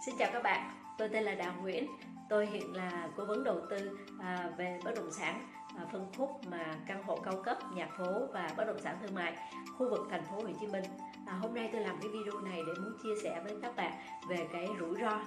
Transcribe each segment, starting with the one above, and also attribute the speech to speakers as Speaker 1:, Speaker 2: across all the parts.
Speaker 1: Xin chào các bạn, tôi tên là Đào Nguyễn. Tôi hiện là cố vấn đầu tư à, về bất động sản. À, phân khúc mà căn hộ cao cấp, nhà phố và bất động sản thương mại khu vực thành phố Hồ Chí Minh. À, Hôm nay tôi làm cái video này để muốn chia sẻ với các bạn về cái rủi ro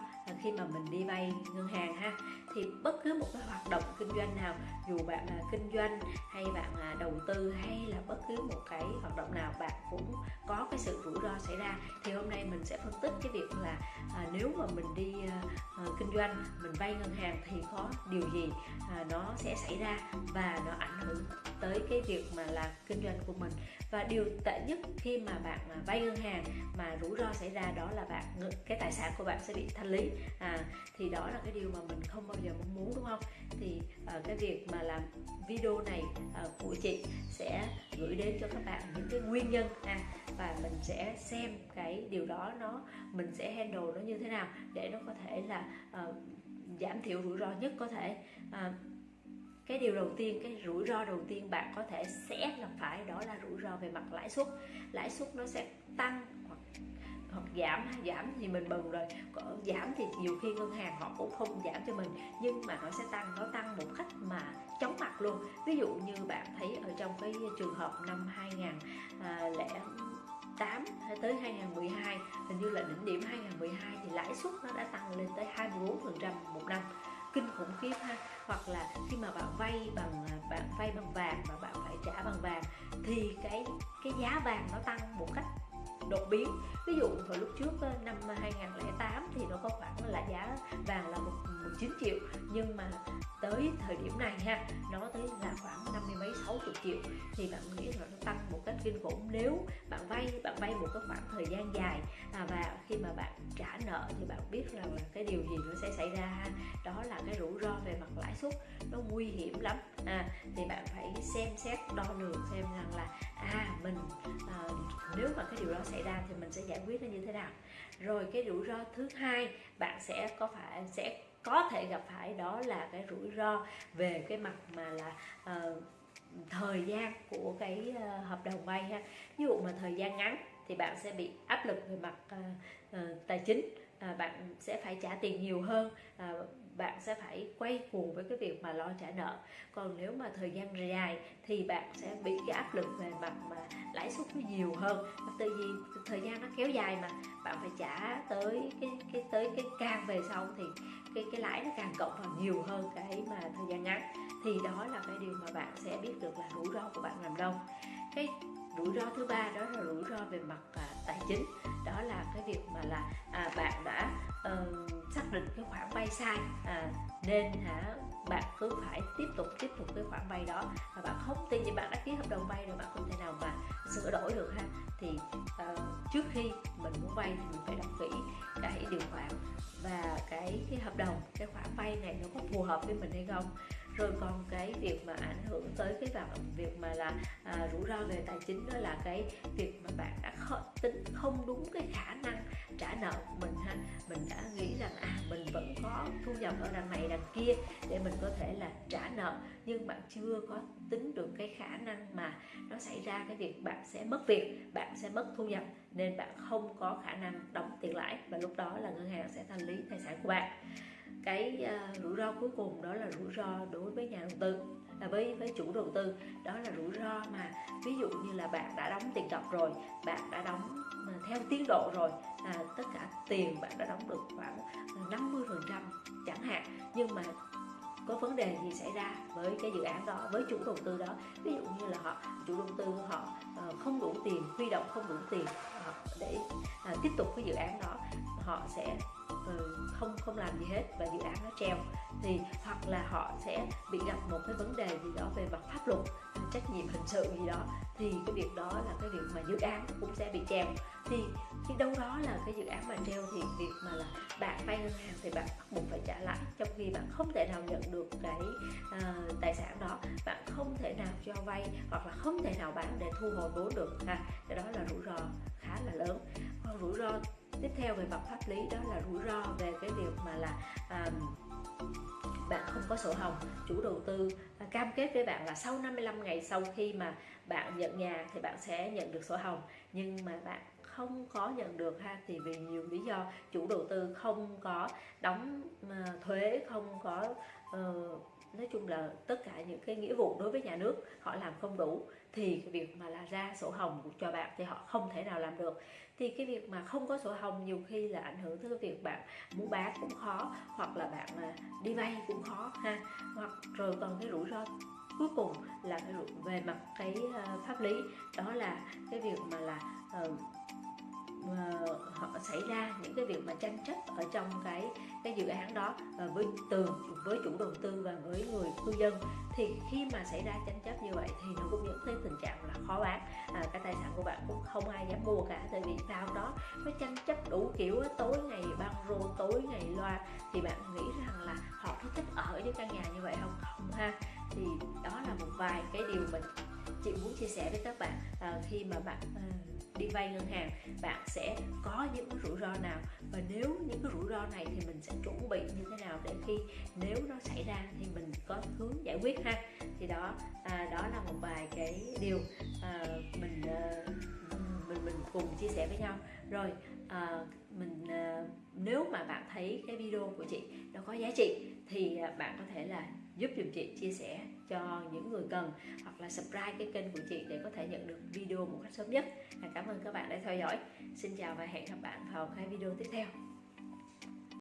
Speaker 1: khi mà mình đi vay ngân hàng ha. Thì bất cứ một cái hoạt động kinh doanh nào dù bạn là kinh doanh hay bạn là đầu tư hay là bất cứ một cái hoạt động nào bạn cũng có cái sự rủi ro xảy ra. Thì hôm nay mình sẽ phân tích cái việc là à, nếu mà mình đi à, à kinh doanh mình vay ngân hàng thì có điều gì à, nó sẽ xảy ra và nó ảnh hưởng tới cái việc mà là kinh doanh của mình. Và điều tệ nhất khi mà bạn vay ngân hàng mà rủi ro xảy ra đó là bạn cái tài sản của bạn sẽ bị thanh lý. À, thì đó là cái điều mà mình không bao giờ mong muốn đúng không? Thì à, cái việc mà làm video này à, của chị sẽ gửi đến cho các bạn những cái nguyên nhân à, và mình sẽ xem cái điều đó nó mình sẽ handle nó như thế nào để nó có thể là à, giảm thiểu rủi ro nhất có thể. À, cái điều đầu tiên, cái rủi ro đầu tiên bạn có thể sẽ gặp phải đó là rủi ro về mặt lãi suất. Lãi suất nó sẽ tăng hoặc hoặc giảm giảm thì mình mừng rồi. Có giảm thì nhiều khi ngân hàng họ cũng không giảm cho mình, nhưng mà nó sẽ tăng, nó tăng một cách mà chóng mặt luôn. Ví dụ như bạn thấy ở trong cái trường hợp năm 2008 à, tới 2012 hình như là đỉnh điểm 2012 thì lãi suất nó đã tăng lên tới 24% một năm kinh khủng khiếp ha. Hoặc là khi mà bạn vay bằng à, bạn vay bằng vàng và bạn phải trả bằng vàng thì cái cái giá vàng nó tăng một cách đột biến. Ví dụ hồi lúc trước ờ, năm ờ, 2008 thì nó có khoảng là giá vàng là 19 triệu. Nhưng mà tới thời điểm này ha nó tới là khoảng năm mươi mấy sáu chục triệu. Thì bạn nghĩ là nó tăng một cách kinh khủng. Nếu bạn vay bạn vay một cái khoảng thời gian dài à, và khi mà bạn trả nợ thì bạn biết rằng là cái điều gì nó sẽ xảy ra ha. Đó là cái rủi ro về mặt lãi suất. Nó nguy hiểm lắm à, thì bạn phải xem xét đo lường xem rằng là à mình à, nếu mà cái điều đó xảy ra thì mình sẽ giải quyết nó như thế nào. Rồi cái rủi ro thứ hai bạn sẽ có phải sẽ có thể gặp phải đó là cái rủi ro về cái mặt mà là uh, thời gian của cái uh, hợp đồng vay ha. Ví dụ mà thời gian ngắn thì bạn sẽ bị áp lực về mặt uh, uh, tài chính uh, bạn sẽ phải trả tiền nhiều hơn uh, bạn sẽ phải quay cuồng với cái việc mà lo trả nợ. Còn nếu mà thời gian dài thì bạn sẽ bị cái áp lực về mặt mà lãi suất nó nhiều hơn. Tại vì thời gian nó kéo dài mà bạn phải trả tới cái cái tới cái càng về sau thì cái cái lãi nó càng cộng vào nhiều hơn cái mà thời gian ngắn. Thì đó là cái điều mà bạn sẽ biết được là rủi ro của bạn nằm đâu. Cái rủi ro thứ ba đó là rủi ro về mặt à, tài chính. Đó là cái việc mà là à, bạn đã um, xác định cái khoản vay sai à, nên hả bạn cứ phải tiếp tục tiếp tục cái khoản vay đó. Và bạn không tin như bạn đã ký hợp đồng vay rồi bạn không thể nào mà sửa đổi được ha. Thì uh, trước khi mình muốn vay thì mình phải đọc kỹ cái điều khoản và cái cái hợp đồng cái khoản vay này nó có phù hợp với mình hay không. Rồi còn cái việc mà ảnh hưởng tới cái việc mà là à, rủi ro về tài chính đó là cái việc mà bạn tính không đúng cái khả năng trả nợ của mình ha. Mình đã nghĩ rằng à mình vẫn có thu nhập ở đằng này đằng kia để mình có thể là trả nợ. Nhưng bạn chưa có tính được cái khả năng mà nó xảy ra cái việc bạn sẽ mất việc, bạn sẽ mất thu nhập, nên bạn không có khả năng đóng tiền lãi. Và lúc đó là ngân hàng sẽ thanh lý tài sản của bạn cái uh, rủi ro cuối cùng đó là rủi ro đối với nhà đầu tư là với với chủ đầu tư. Đó là rủi ro mà ví dụ như là bạn đã đóng tiền cọc rồi bạn đã đóng ờ, theo tiến độ rồi à, tất cả tiền bạn đã đóng được khoảng ờ, 50 phần trăm chẳng hạn. Nhưng mà có vấn đề gì xảy ra với cái dự án đó với chủ đầu tư đó? Ví dụ như là họ chủ đầu tư họ không đủ tiền huy động không đủ tiền để à, tiếp tục cái dự án đó họ sẽ Ừ, không không làm gì hết và dự án nó treo. Thì hoặc là họ sẽ bị gặp một cái vấn đề gì đó về mặt pháp luật trách nhiệm hình sự gì đó thì cái việc đó là cái việc mà dự án cũng sẽ bị treo. Thì khi đâu đó là cái dự án mà treo thì việc mà là bạn vay ngân hàng thì bạn bắt buộc phải trả lãi. Trong khi bạn không thể nào nhận được cái uh, tài sản đó bạn không thể nào cho vay hoặc là không thể nào bán để thu hồi vốn được. Ha cái đó là rủi ro theo về mặt pháp lý đó là rủi ro về cái việc mà là à, bạn không có sổ hồng chủ đầu tư à, cam kết với bạn là sau 55 ngày sau khi mà bạn nhận nhà thì bạn sẽ nhận được sổ hồng. Nhưng mà bạn không có nhận được ha thì vì nhiều lý do chủ đầu tư không có đóng ờ, thuế không có uh, nói chung là tất cả những cái nghĩa vụ đối với nhà nước họ làm không đủ thì cái việc mà là ra sổ hồng cho bạn thì họ không thể nào làm được. Thì cái việc mà không có sổ hồng nhiều khi là ảnh hưởng tới cái việc bạn muốn bán cũng khó hoặc là bạn đi vay cũng khó ha. Hoặc rồi còn cái rủi ro cuối cùng là cái về mặt cái ờ, pháp lý đó là cái việc mà là uh, Ờ, họ xảy ra những cái việc mà tranh chấp ở trong cái cái dự án đó ờ, với từ với chủ đầu tư và với người cư dân. Thì khi mà xảy ra tranh chấp như vậy thì nó cũng dẫn tới tình trạng là khó bán. À, cái tài sản của bạn cũng không ai dám mua cả tại vì sao đó nó tranh chấp đủ kiểu tối ngày băng rô tối ngày loa. Thì bạn nghĩ rằng là họ có thích ở những căn nhà như vậy không? Không ha. Thì đó là một vài cái điều mình chị muốn chia sẻ với các bạn khi mà bạn ừ, đi vay ngân hàng bạn sẽ có những rủi ro nào? Và nếu những cái rủi ro này thì mình sẽ chuẩn bị như thế nào để khi nếu nó xảy ra thì mình có hướng giải quyết ha? Thì đó à, đó là một vài cái điều à, mình à, mình mình cùng chia sẻ với nhau. Rồi à, mình à, nếu mà bạn thấy cái video của chị nó có giá trị thì à, bạn có thể là giúp dùm chị chia sẻ cho những người cần hoặc là subscribe cái kênh của chị để có thể nhận được video một cách sớm nhất. Cảm ơn các bạn đã theo dõi. Xin chào và hẹn gặp bạn vào cái video tiếp theo.